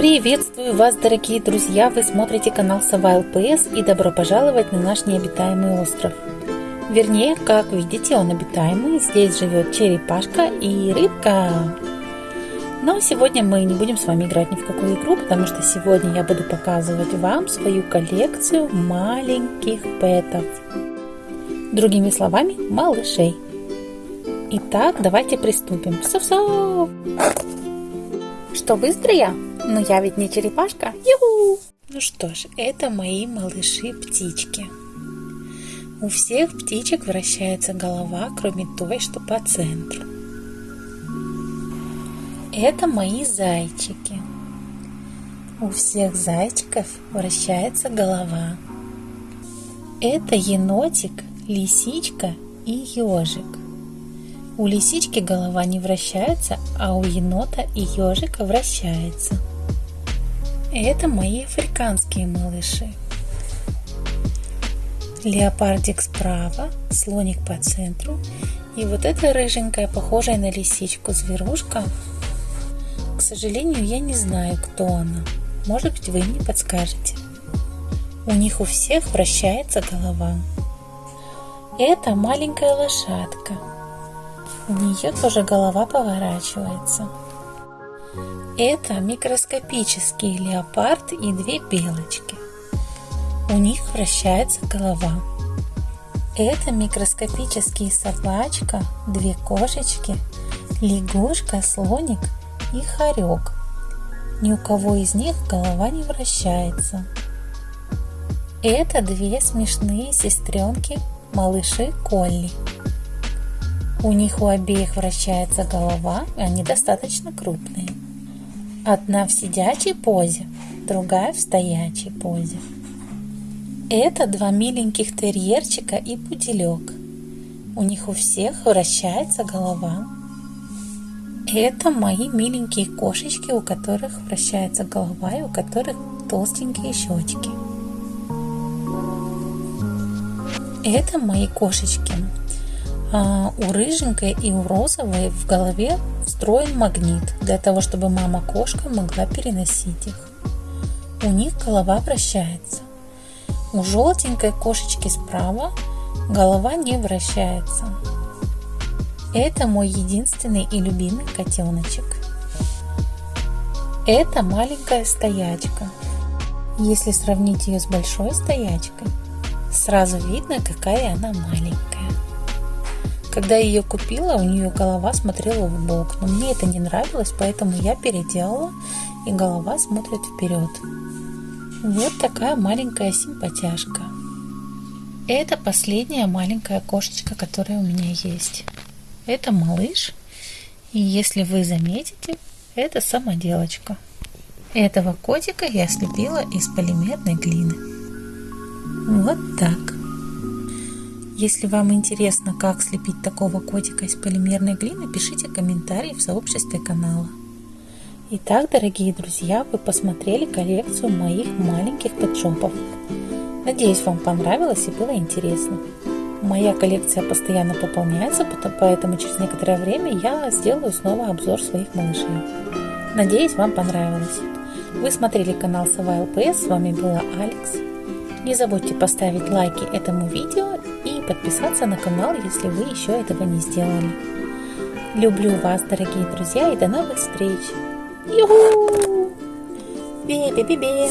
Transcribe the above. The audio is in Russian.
Приветствую вас, дорогие друзья! Вы смотрите канал Сова ЛПС и добро пожаловать на наш необитаемый остров. Вернее, как видите, он обитаемый. Здесь живет черепашка и рыбка. Но сегодня мы не будем с вами играть ни в какую игру, потому что сегодня я буду показывать вам свою коллекцию маленьких пэтов. Другими словами, малышей. Итак, давайте приступим. Сов-сов! Что, быстро я? Но я ведь не черепашка. Юху! Ну что ж, это мои малыши-птички. У всех птичек вращается голова, кроме той, что по центру. Это мои зайчики. У всех зайчиков вращается голова. Это енотик, лисичка и ежик. У лисички голова не вращается, а у енота и ежика вращается. Это мои африканские малыши. Леопардик справа, слоник по центру и вот эта рыженькая, похожая на лисичку зверушка. К сожалению, я не знаю, кто она. Может быть, вы мне подскажете. У них у всех вращается голова. Это маленькая лошадка – у нее тоже голова поворачивается. Это микроскопический леопард и две белочки. У них вращается голова. Это микроскопический собачка, две кошечки, лягушка, слоник и хорек. Ни у кого из них голова не вращается. Это две смешные сестренки, малыши Колли. У них у обеих вращается голова, и они достаточно крупные. Одна в сидячей позе, другая в стоячей позе. Это два миленьких терьерчика и пуделек. У них у всех вращается голова. Это мои миленькие кошечки, у которых вращается голова и у которых толстенькие щечки. Это мои кошечки. А, у рыженькой и у розовой в голове встроен магнит для того, чтобы мама-кошка могла переносить их. У них голова вращается. У желтенькой кошечки справа голова не вращается. Это мой единственный и любимый котеночек. Это маленькая стоячка. Если сравнить ее с большой стоячкой, сразу видно, какая она маленькая. Когда я ее купила, у нее голова смотрела в бок, но мне это не нравилось, поэтому я переделала, и голова смотрит вперед. Вот такая маленькая симпатяшка. Это последняя маленькая кошечка, которая у меня есть. Это малыш, и если вы заметите, это самоделочка. Этого котика я слепила из полимерной глины. Вот так. Если вам интересно, как слепить такого котика из полимерной глины, пишите комментарии в сообществе канала. Итак, дорогие друзья, вы посмотрели коллекцию моих маленьких пэтшопов. Надеюсь, вам понравилось и было интересно. Моя коллекция постоянно пополняется, поэтому через некоторое время я сделаю снова обзор своих малышей. Надеюсь, вам понравилось. Вы смотрели канал Сова ЛПС, с вами была Алекс. Не забудьте поставить лайки этому видео подписаться на канал, если вы еще этого не сделали. Люблю вас, дорогие друзья, и до новых встреч! Юху! Бе-бе-бе-бе!